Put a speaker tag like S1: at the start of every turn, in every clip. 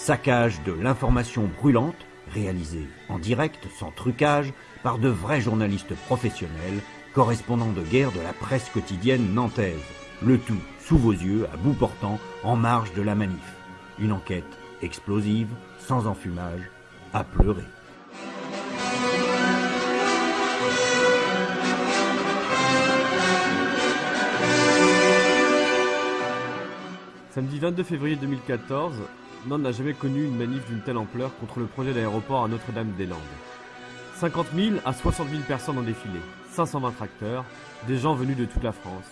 S1: saccage de l'information brûlante, réalisé en direct, sans trucage, par de vrais journalistes professionnels, correspondants de guerre de la presse quotidienne nantaise. Le tout sous vos yeux, à bout portant, en marge de la manif. Une enquête explosive, sans enfumage, à pleurer.
S2: Samedi 22 février 2014, Nantes n'a jamais connu une manif d'une telle ampleur contre le projet d'aéroport à Notre-Dame-des-Landes. 50 000 à 60 000 personnes ont défilé, 520 tracteurs, des gens venus de toute la France.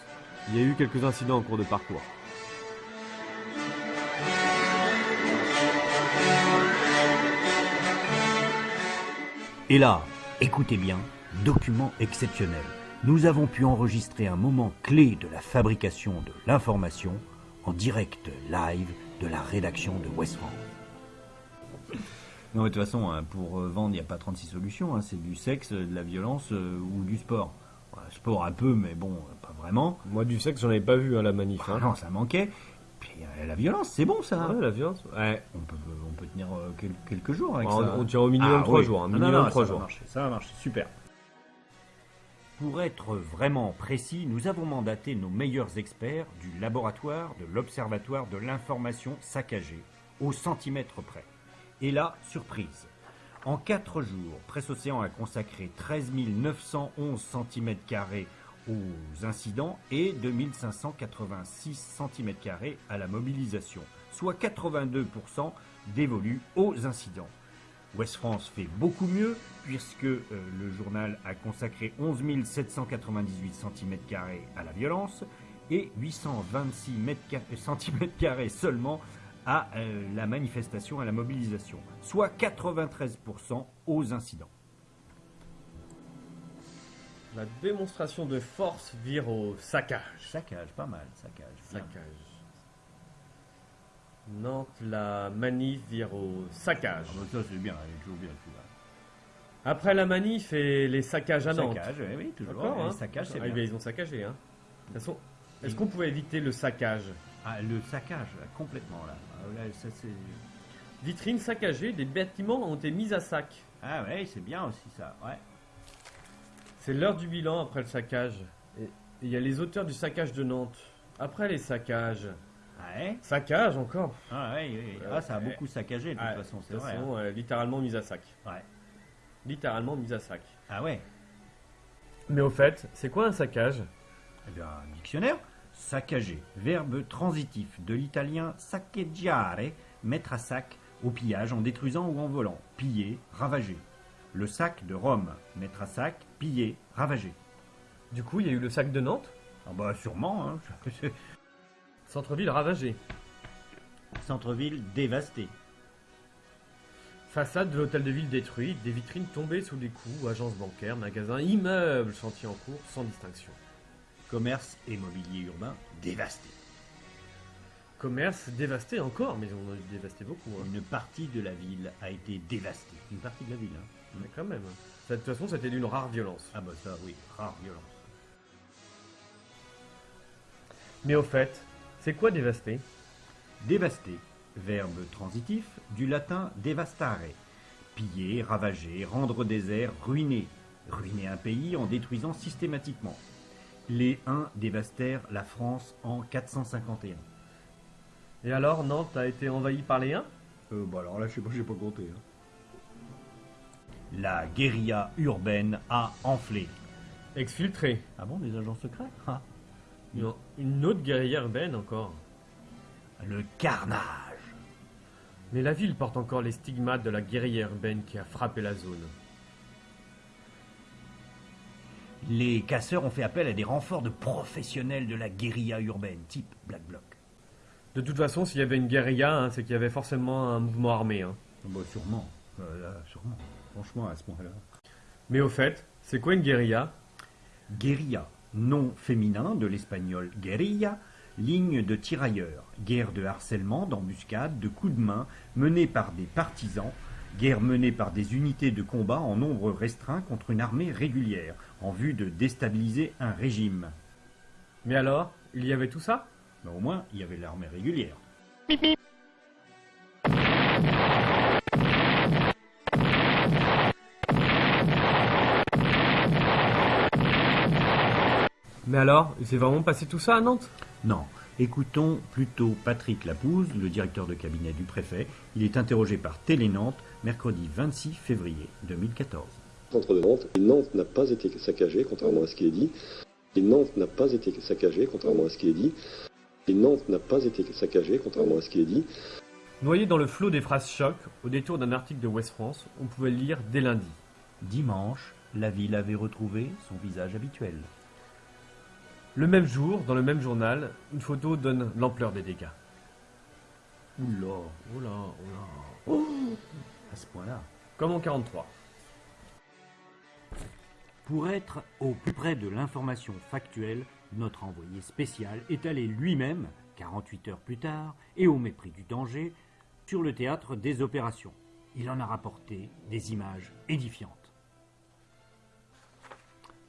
S2: Il y a eu quelques incidents en cours de parcours.
S1: Et là, écoutez bien, document exceptionnel. Nous avons pu enregistrer un moment clé de la fabrication de l'information en direct live de la rédaction de West.
S3: Non, de toute façon, hein, pour euh, vendre, il n'y a pas 36 solutions. hein. C'est du sexe, de la violence euh, ou du sport. Sport un peu, mais bon, euh, pas vraiment.
S2: Moi, du sexe, j'en avais pas vu à la manif.
S3: Ah
S2: Hein.
S3: non, ça manquait. Puis euh, la violence, c'est bon ça.
S2: Ouais, la violence. Ouais.
S3: On, peut, on peut tenir euh, quel- quelques jours avec
S2: On-
S3: ça.
S2: on tient au minimum
S3: Ah,
S2: trois
S3: oui.
S2: jours,
S3: Ah, non,
S2: minimum
S3: non,
S2: trois
S3: ça
S2: jours.
S3: Va marcher, ça va marcher, super.
S1: Pour être vraiment précis, nous avons mandaté nos meilleurs experts du laboratoire de l'Observatoire de l'information saccagée, au centimètre près. Et là, surprise. En quatre jours, Presse Océan a consacré 13 911 cm aux incidents et 2586 cm à la mobilisation, soit 82% dévolus aux incidents. Ouest France fait beaucoup mieux puisque euh, le journal a consacré 11 798 cm à la violence et 826 cm seulement à euh, la manifestation, à la mobilisation, soit 93% aux incidents.
S2: La démonstration de force vire au saccage.
S3: Saccage, pas mal, saccage. bien.
S2: Saccage. Nantes, la manif vire au saccage.
S3: Ah, bah, ça c'est bien, elle est toujours bien celui-là.
S2: Après la manif et les saccages à Nantes.
S3: Saccage, oui, oui, toujours.
S2: D'accord, hein
S3: c'est
S2: Ah,
S3: bien.
S2: ben, ils ont saccagé, hein. De toute façon, est-ce qu'on pouvait éviter le saccage?
S3: Ah, le saccage, là, complètement là. Ah, là, ça, c'est...
S2: Vitrines saccagées, des bâtiments ont été mis à sac.
S3: ah ouais, c'est bien aussi ça. Ouais.
S2: C'est l'heure du bilan après le saccage. Et il y a les auteurs du saccage de Nantes. Après les saccages.
S3: Ah, ouais.
S2: Saccage encore
S3: Ah, ouais. Ah, ça a beaucoup saccagé de toute façon, c'est
S2: de toute
S3: vrai.
S2: façon, euh, littéralement mis à sac.
S3: hein. Ouais.
S2: Littéralement mis à sac.
S3: Ah ouais.
S2: Mais au fait, c'est quoi un saccage?
S3: Eh bien, un dictionnaire.
S1: Saccager, verbe transitif de l'italien saccheggiare, mettre à sac, au pillage en détruisant ou en volant, piller, ravager. Le sac de Rome, mettre à sac, piller, ravager.
S2: Du coup, il y a eu le sac de Nantes,
S1: Ah bah sûrement, hein.
S2: centre-ville ravagé.
S1: Centre-ville dévasté.
S2: Façade de l'hôtel de ville détruite, des vitrines tombées sous des coups, agences bancaires, magasins, immeubles, chantiers en cours, sans distinction.
S1: Commerce et mobilier urbain dévasté.
S2: Commerce dévasté encore, mais on a dévasté beaucoup. hein.
S1: Une partie de la ville a été dévastée. Une partie de la ville, hein.
S2: Mais quand même. Ça, De toute façon, c'était d'une rare violence.
S1: Ah bah ça, oui, rare violence.
S2: Mais au fait, c'est quoi dévasté?
S1: Dévasté, verbe transitif du latin devastare. Piller, ravager, rendre désert, ruiner. Ruiner un pays en détruisant systématiquement. Les Huns dévastèrent la France en 451.
S2: Et alors, Nantes a été envahie par les Huns
S3: Euh, bah alors là, je sais pas, j'ai pas compté. hein.
S1: La guérilla urbaine a enflé.
S2: Exfiltré.
S1: Ah bon, des agents secrets Ah.
S2: Une, une autre guerrière urbaine encore.
S1: Le carnage.
S2: Mais la ville porte encore les stigmates de la guerrière urbaine qui a frappé la zone.
S1: Les casseurs ont fait appel à des renforts de professionnels de la guérilla urbaine, type Black Bloc.
S2: De toute façon, s'il y avait une guérilla, hein, c'est qu'il y avait forcément un mouvement armé. hein.
S3: Ah, Bah sûrement. Euh, là, sûrement. Franchement, à ce moment-là.
S2: Mais au fait, c'est quoi une guérilla?
S1: Guérilla, nom féminin de l'espagnol guerilla, ligne de tirailleurs, guerre de harcèlement, d'embuscade, de coups de main menée par des partisans, guerre menée par des unités de combat en nombre restreint contre une armée régulière, en vue de déstabiliser un régime.
S2: Mais alors, il y avait tout ça?
S1: Mais au moins, il y avait l'armée régulière.
S2: Mais alors, il s'est vraiment passé tout ça à Nantes?
S1: Non. Écoutons plutôt Patrick Lapouze, le directeur de cabinet du préfet. Il est interrogé par Télé Nantes mercredi 26 février 2014.
S4: Centre de Nantes, et Nantes n'a pas été saccagé, contrairement à ce qui est dit. Et Nantes n'a pas été saccagé, contrairement à ce qui est dit. Et Nantes n'a pas été saccagé, contrairement à ce qui est dit.
S2: Noyé dans le flot des phrases choc, au détour d'un article de West France, on pouvait lire dès lundi.
S3: Dimanche, la ville avait retrouvé son visage habituel.
S2: Le même jour, dans le même journal, une photo donne l'ampleur des dégâts.
S3: Oula,
S2: Oula, oula.
S3: à ce point-là.
S2: Comme en 43.
S1: Pour être au plus près de l'information factuelle, notre envoyé spécial est allé lui-même, 48 heures plus tard, et au mépris du danger, sur le théâtre des opérations. Il en a rapporté des images édifiantes.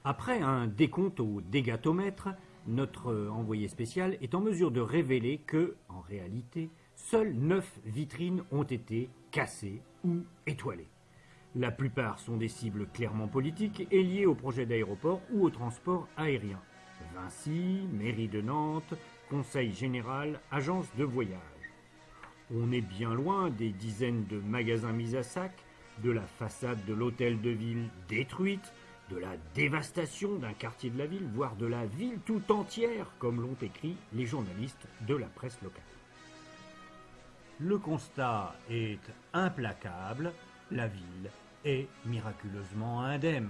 S1: Après un décompte au dégatomètre, notre envoyé spécial est en mesure de révéler que, en réalité, seules 9 vitrines ont été cassées ou étoilées. La plupart sont des cibles clairement politiques et liées au projet d'aéroport ou au transport aérien. Vinci, mairie de Nantes, conseil général, agence de voyage. On est bien loin des dizaines de magasins mis à sac, de la façade de l'hôtel de ville détruite, de la dévastation d'un quartier de la ville, voire de la ville tout entière, comme l'ont écrit les journalistes de la presse locale. Le constat est implacable, la ville est miraculeusement indemne.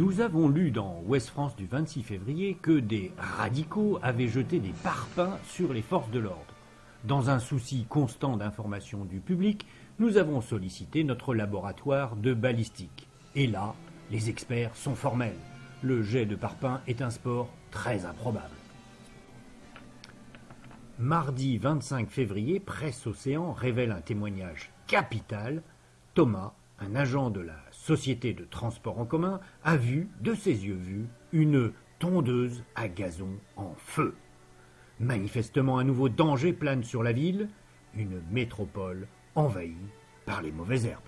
S1: Nous avons lu dans Ouest France du 26 février que des radicaux avaient jeté des parpaings sur les forces de l'ordre. Dans un souci constant d'information du public, nous avons sollicité notre laboratoire de balistique. Et là, les experts sont formels. Le jet de parpaing est un sport très improbable. Mardi 25 février, Presse Océan révèle un témoignage capital. Thomas, un agent de la société de transport en commun, a vu, de ses yeux vus, une tondeuse à gazon en feu. Manifestement, un nouveau danger plane sur la ville, une métropole envahie par les mauvaises herbes.